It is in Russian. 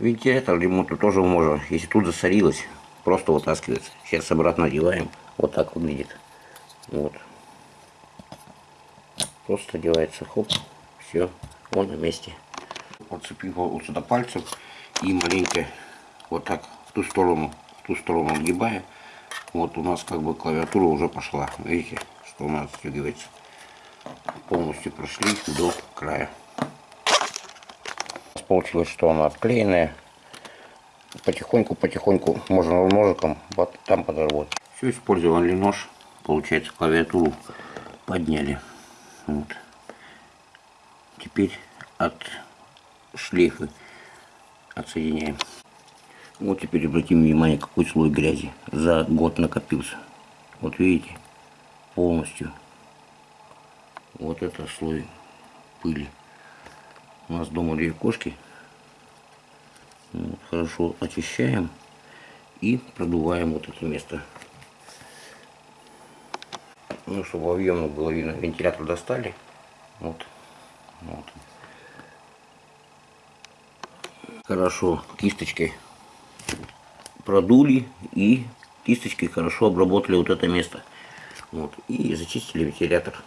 Вентилятор ремонту тоже можно, если тут засорилось, просто вытаскивается. Сейчас обратно одеваем. Вот так выглядит. Вот. Просто одевается, хоп, все, он на месте. Подцепив вот сюда пальцем и маленько вот так в ту сторону, в ту сторону отгибая. Вот у нас как бы клавиатура уже пошла. Видите, что у нас отстегивается. Полностью прошли до края. Получилось, что она отклеенная. Потихоньку-потихоньку можно ножиком вот там подработать. Все, использовали нож. Получается, клавиатуру подняли. Вот. Теперь от шлейфа отсоединяем. Вот теперь обратим внимание, какой слой грязи за год накопился. Вот видите, полностью. Вот это слой пыли. У нас дома две кошки. Вот, хорошо очищаем и продуваем вот это место. Ну, чтобы объемно было видно, вентилятор достали. Вот. вот. Хорошо кисточкой продули и кисточкой хорошо обработали вот это место. Вот. И зачистили вентилятор.